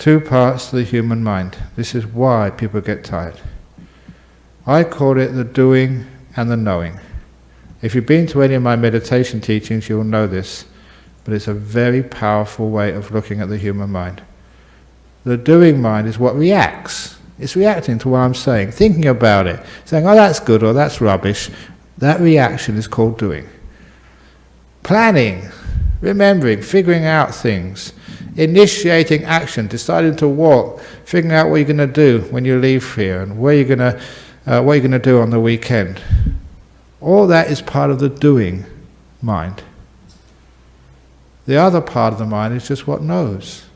Two parts to the human mind. This is why people get tired. I call it the doing and the knowing. If you've been to any of my meditation teachings, you'll know this, but it's a very powerful way of looking at the human mind. The doing mind is what reacts. It's reacting to what I'm saying, thinking about it, saying, oh, that's good or that's rubbish. That reaction is called doing. Planning, remembering, figuring out things, initiating action, deciding to walk, figuring out what you're going to do when you leave here and where you're going to, uh, what you're going to do on the weekend. All that is part of the doing mind. The other part of the mind is just what knows.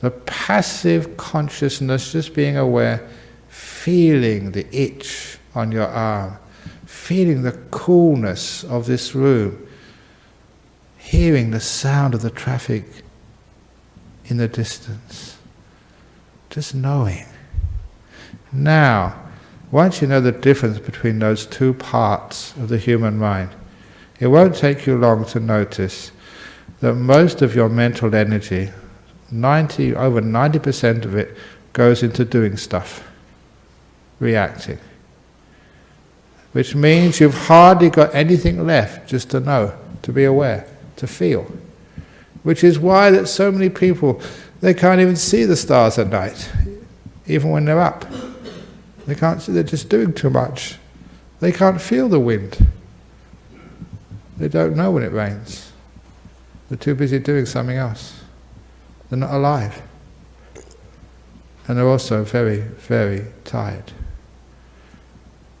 The passive consciousness, just being aware, feeling the itch on your arm, feeling the coolness of this room, hearing the sound of the traffic in the distance, just knowing. Now, once you know the difference between those two parts of the human mind, it won't take you long to notice that most of your mental energy, 90, over 90% of it, goes into doing stuff, reacting. Which means you've hardly got anything left just to know, to be aware, to feel. Which is why that so many people, they can't even see the stars at night, even when they're up. They can't see, they're just doing too much. They can't feel the wind. They don't know when it rains. They're too busy doing something else. They're not alive. And they're also very, very tired.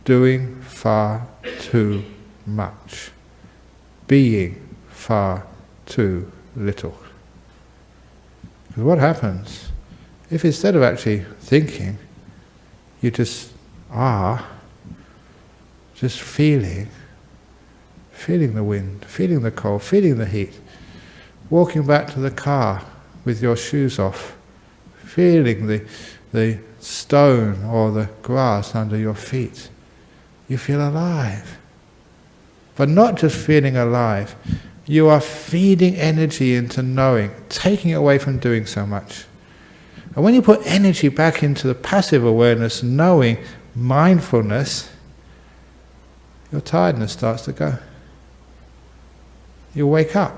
Doing far too much. Being far too little. Because what happens if instead of actually thinking, you just are, just feeling, feeling the wind, feeling the cold, feeling the heat, walking back to the car with your shoes off, feeling the, the stone or the grass under your feet, you feel alive. But not just feeling alive, you are feeding energy into knowing, taking it away from doing so much. And when you put energy back into the passive awareness, knowing, mindfulness, your tiredness starts to go. You wake up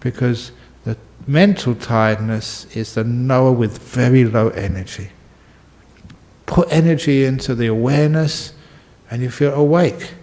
because the mental tiredness is the knower with very low energy. Put energy into the awareness and you feel awake.